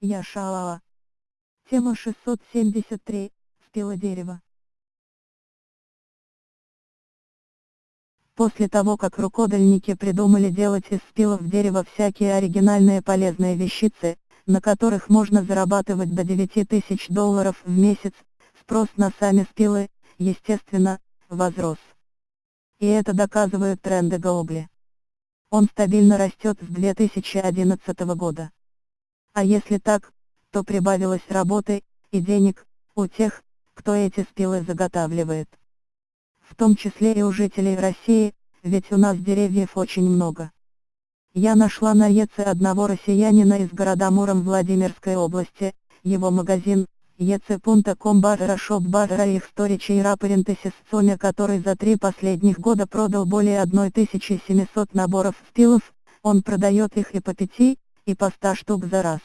Я Шалала. Тема 673. Спило дерево. После того как рукодельники придумали делать из спилов дерева всякие оригинальные полезные вещицы, на которых можно зарабатывать до 9000 долларов в месяц, спрос на сами спилы, естественно, возрос. И это доказывают тренды Гоогли. Он стабильно растет с 2011 года. А если так, то прибавилось работы и денег у тех, кто эти спилы заготавливает. В том числе и у жителей России, ведь у нас деревьев очень много. Я нашла на ЕЦ одного россиянина из города Муром Владимирской области, его магазин, ec.com barra shop barra их storage и парентесис Соня который за три последних года продал более 1700 наборов спилов, он продает их и по 5, и по 100 штук за раз.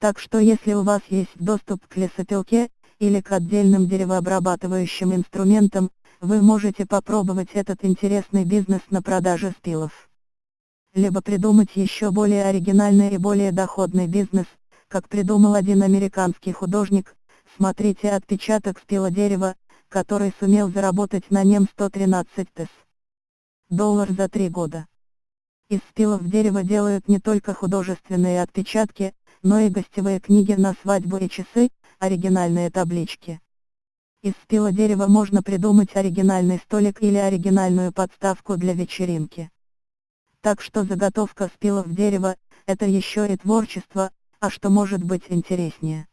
Так что если у вас есть доступ к лесопилке, или к отдельным деревообрабатывающим инструментам, вы можете попробовать этот интересный бизнес на продаже спилов. Либо придумать еще более оригинальный и более доходный бизнес, как придумал один американский художник, смотрите отпечаток спила дерева, который сумел заработать на нем 113 тыс. Доллар за три года. Из спилов дерева делают не только художественные отпечатки, но и гостевые книги на свадьбу и часы, оригинальные таблички. Из спила дерева можно придумать оригинальный столик или оригинальную подставку для вечеринки. Так что заготовка спилов дерева – это еще и творчество, а что может быть интереснее.